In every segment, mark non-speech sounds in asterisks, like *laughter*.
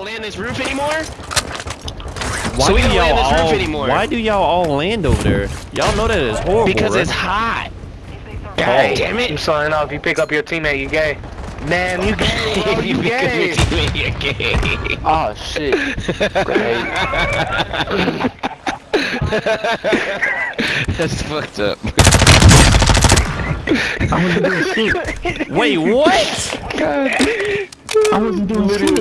y'all land this roof anymore? Why so we do don't y'all land this roof all? anymore. Why do y'all all land over there? Y'all know that is horrible. Because right? it's hot. Gay. God damn it. I'm sorry, no, if you pick up your teammate, you gay. Man, you gay, bro, you *laughs* gay. You're gay. Oh, shit. *laughs* That's fucked up. I wasn't doing shit. Wait, what? I wasn't doing shit.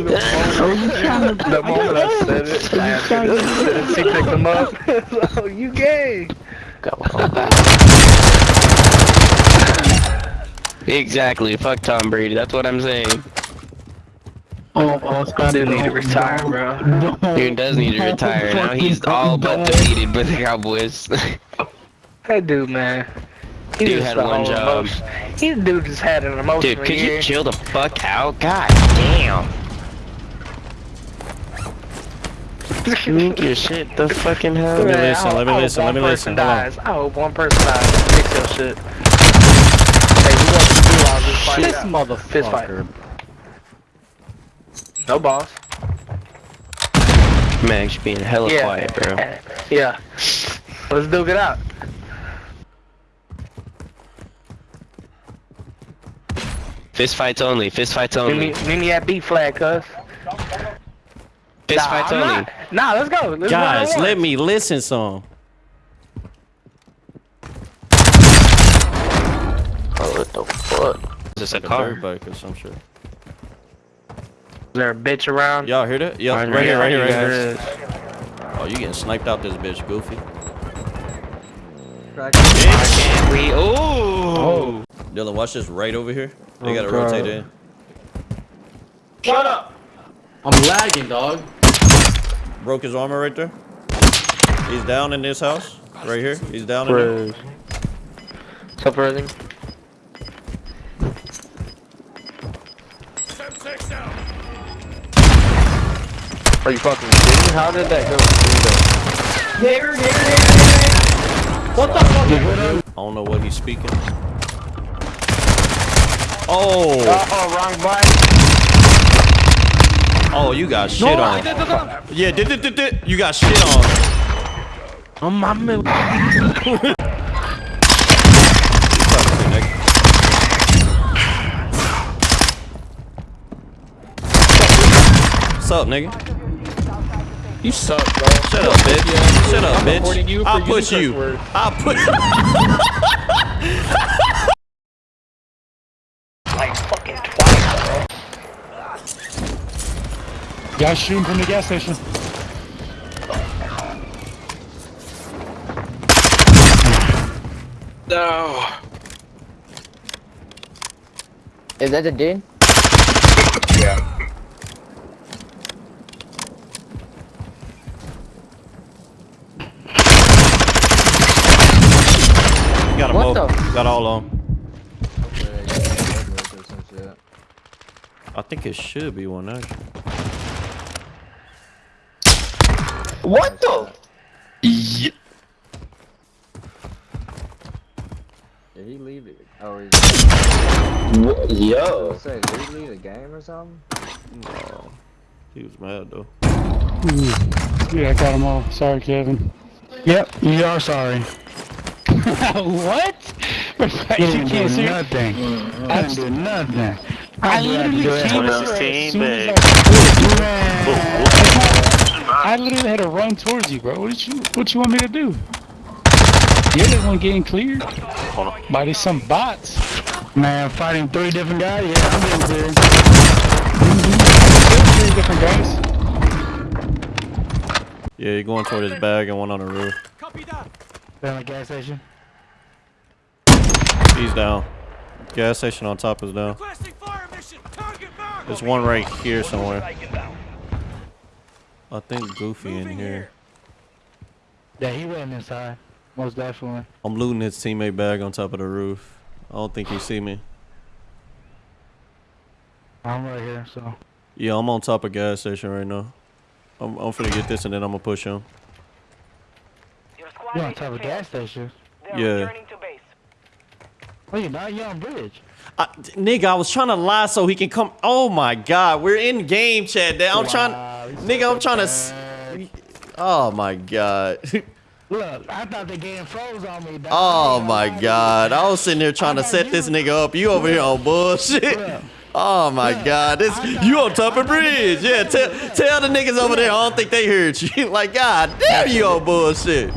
Oh, you trying to... *laughs* The moment I said it, I asked her, she picked him up. oh, you gay. Exactly. Fuck Tom Brady. That's what I'm saying. Oh, oh, Scott Dude need to retire, bro. Dude does need to retire. Now he's all but defeated by the Cowboys. *laughs* That dude, man. He Dude just had one job. Emotion. He dude just had an emotional Dude, could year. you chill the fuck out? God damn. *laughs* Make your shit the fucking hell. Let me listen, I let me listen, let me listen. Dies. I hope one person dies. Fix your shit. Hey, we got to do all this fight. This motherfucker. Fist fight. No boss. Max, you're being hella Yeah. quiet, bro. Yeah. Let's duke it out. Fist fights only. Fist fights Meet only. me, meet me at B flag, cuz. Fist Nah, fights I'm only. not. Nah, let's go. Let's Guys, let me listen some. Oh, what the fuck? Is this a Dirt car? bike or some shit. Is there a bitch around? Y'all hear that? Yeah, Right right, here, right here, right here. here. is. Oh, you getting sniped out this bitch, Goofy. Why can't we? Ooh. Oh. Dylan, watch this right over here. They Oh, gotta God. rotate in. Shut up! I'm lagging, dog. Broke his armor right there. He's down in this house. Right here. He's down in there. Res. What's up, Resing? Are you fucking kidding me? How did that go through What the fuck? I don't know what he's speaking. Oh! Oh, wrong button. Oh, you got shit on. Yeah, did, did, did, did. You got shit on. Oh, my man. *laughs* What's up, nigga? You suck, bro. Shut up, bitch. Shut up, bitch. I'll using push you. I'll put. *laughs* *laughs* Like fucking twice, bro. Guys shooting from the gas station. No. Is that the dude? Yeah. Got them What all. the- Got all of them. I think it should be one actually. What the? Did he leave it? Oh, he's Yo. say, did he leave the game or something? No. He was mad though. Mm. Yeah, I got them all. Sorry, Kevin. Yep, you are sorry. *laughs* what? *laughs* you can't see nothing. I didn't do nothing. I literally came What as soon as babe? I- Man. I literally had to run towards you, bro. What did you What you want me to do? You're the one getting cleared by these some bots. Man, fighting three different guys. Yeah, I'm getting cleared. Mm-hmm. Three different guys. Yeah, he going toward his bag and one on the roof. Copy that. Down the gas station. He's down. Gas station on top is down. There's one right here somewhere. I think Goofy in here. Yeah, he went inside. Most definitely. I'm looting his teammate bag on top of the roof. I don't think he see me. I'm right here, so. Yeah, I'm on top of gas station right now. I'm, I'm finna get this and then I'm gonna push him. You on top of gas station? Yeah. Oh, Wait, not you on bridge. Uh, I, nigga, I was trying to lie so he can come. Oh my god, we're in game chat. I'm Wow, trying, nigga, I'm trying to. Oh my god. *laughs* Look, I thought the game froze on me. dog. Oh my *laughs* god, I was sitting there trying to set this nigga up. You over here on bullshit. *laughs* Oh my god, this you on top of bridge. Yeah, tell tell the niggas over there. I don't think they heard you. Like god damn, you on bullshit.